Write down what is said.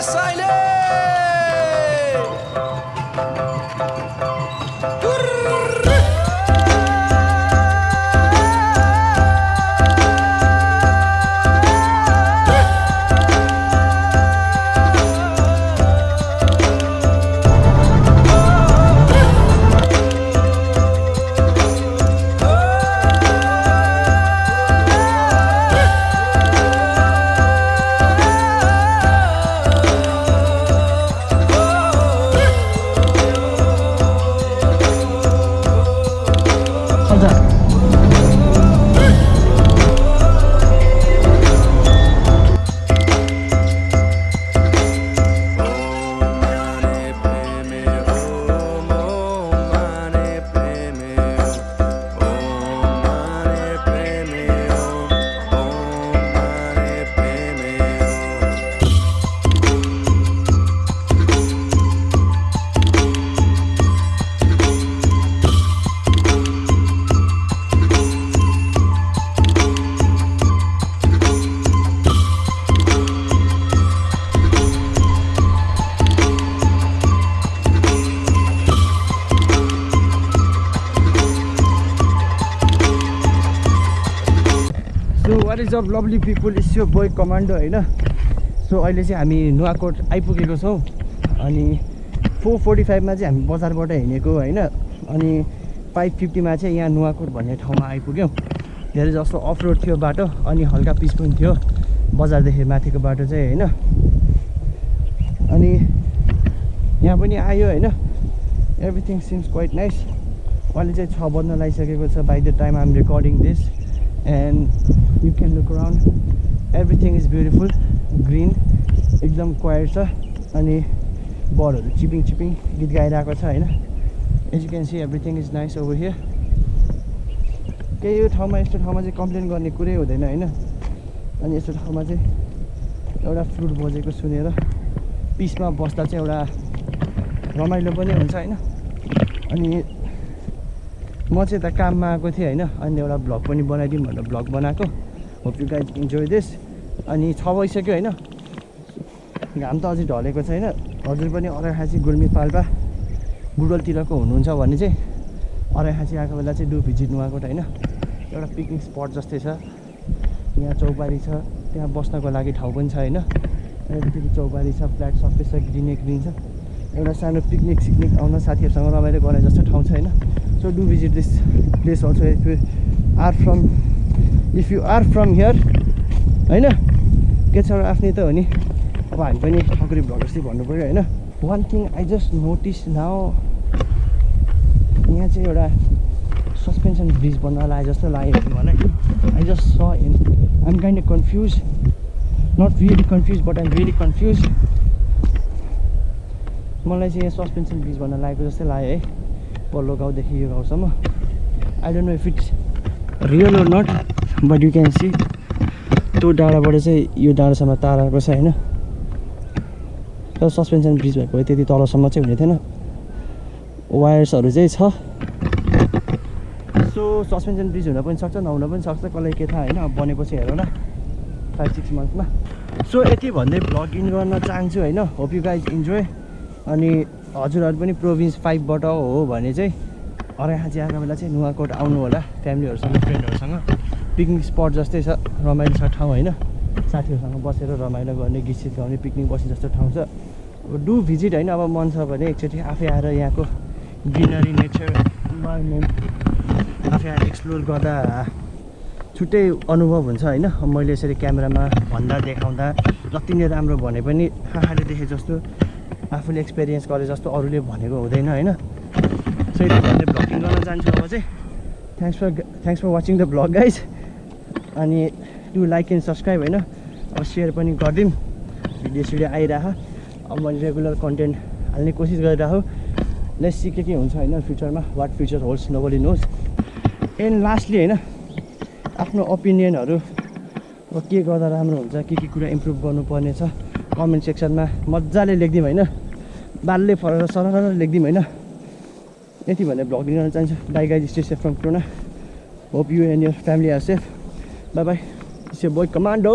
So is of lovely people is यो boy commando होइन so अहिले चाहिँ हामी नुवाकोट आइपुगेको छौँ। अनि फोर फोर्टी फाइभमा चाहिँ हामी बजारबाट हिँडेको होइन? अनि फाइभ फिफ्टीमा चाहिँ यहाँ नुवाकोट भन्ने ठाउँमा आइपुग्यौँ। धेरै जस्तो अफ रोड थियो बाटो अनि हल्का पिच पनि थियो बजारदेखि माथिको बाटो चाहिँ होइन? अनि यहाँ पनि आयो होइन? एभ्रिथिङ सिम्स क्वाइट नाइस अहिले चाहिँ छ बज्न लागिसकेको छ। By the time I'm recording this and you can look around everything is beautiful green एकदम क्वाइट छ अनि बर्डहरू चिपिङ चिपिङ गीत गाइरहेको छ होइन? As you can see everything is nice over here केही यो ठाउँमा यस्तो ठाउँमा चाहिँ कम्प्लेन गर्ने कुरै हुँदैन होइन? अनि यस्तो ठाउँमा चाहिँ एउटा फ्लुट बजेको सुनेर पिसमा बस्दा चाहिँ एउटा रमाइलो पनि हुन्छ होइन? अनि म चाहिँ यता काममा आएको थिएँ होइन अनि एउटा भ्लग पनि बनाइदिउँ भनेर भ्लग बनाएको। Hope you guys enjoy this अनि छ भइसक्यो होइन। घाम त अझै ढलेको छैन। हजुर पनि अराइखाँची गुल्मी पाल्पा बुडलतिरको हुनुहुन्छ भने चाहिँ अराइखाँची आएको बेला चाहिँ डु भिजिट नुवाकोट होइन। एउटा पिकनिक स्पट जस्तै छ। यहाँ चौबारी छ। त्यहाँ बस्नको लागि ठाउँ पनि छ होइन। यतापट्टि चौबारी छ फ्ल्याट सबै छ ग्रिनै ग्रिन छ। एउटा सानो पिकनिक सिक्निक आउन साथीहरूसँग रमाइलो गर्ने जस्तो ठाउँ छ होइन। So do visit this place also if you are from if you are from here होइन? के छ आफ्नै त हो नि अब हामी पनि ठकुरी भ्लगर्स चाहिँ भन्नु पऱ्यो होइन? One thing I just notice now यहाँ चाहिँ एउटा सस्पेन्सन ब्रिज बन्न लाग्यो जस्तो लाग्यो मलाई। आई जस्ट स in I'm kind confuse not really confuse but I'm really confuse मलाई चाहिँ यहाँ सस्पेन्सन ब्रिज भन्न लागेको जस्तै लाग्यो है। पल्लो गाउँदेखि यो गाउँसम्म I don't know if it's real or not but you can see त्यो डाँडाबाट चाहिँ यो डाँडासम्म तार छ होइन? तर सस्पेन्सन ब्रिज भएको भए त्यति तलसम्म चाहिँ हुने थिएन। वायर्सहरू चाहिँ छ। सो सस्पेन्सन ब्रिज हुन पनि सक्छ नहुन पनि सक्छ कसलाई के थाहा होइन? बनेपछि हेरौँ न फाइभ सिक्स मन्थ्समा सो यति भन्दै इन गर्न चाहन्छु होइन? होप यु गाइज इन्जोय अनि हजुरहरू पनि प्रोभिन्स फाइभबाट हो भने चाहिँ अराइखाँची आएको बेला चाहिँ नुवाकोट आउनु होला फ्यामिलीहरूसँग फ्रेन्डहरूसँग। पिकनिक स्पट जस्तै छ रमाइलो छ ठाउँ होइन। साथीहरूसँग बसेर रमाइलो गर्ने गीत सित गाउने पिकनिक बस्ने जस्तो ठाउँ छ। अब डु भिजिट होइन अब मन छ भने एकचोटि आफै आएर यहाँको ग्रिनरी नेचर इन्भाइरोमेन्ट आफै आएर एक्सप्लोर गर्दा छुट्टै अनुभव हुन्छ होइन। मैले यसरी क्यामेरामा भन्दा देखाउँदा जति नै राम्रो भने पनि आँखाले देखे जस्तो आफूले एक्सपिरियन्स गरे जस्तो अरूले भनेको हुँदैन होइन? सो भन्दै भ्लगिङ गर्न जान्छु अब चाहिँ। Thanks for thanks for watching the vlog guys अनि टु लाइक एन्ड सब्सक्राइब होइन? अब सेयर पनि गरिदिउँ। भिडियो सिडियो आइरह। अब मैले रेगुलर कन्टेन्ट हाल्ने कोसिस गरिरहेको लेट्स सी के हुन्छ होइन फ्युचरमा what future holds nobody knows and lastly होइन आफ्नो ओपिनियनहरू के गर्दा राम्रो हुन्छ के के कुरा इम्प्रुभ गर्नुपर्ने छ कमेन्ट सेक्सनमा मजाले लेखिदिउँ होइन। बालले फरेर सरर लेखिदिउँ होइन। यति भनेर भ्लग गर्न चाहन्छु। Bye guys stay safe from corona hope you and your family are safe bye bye it's boy commando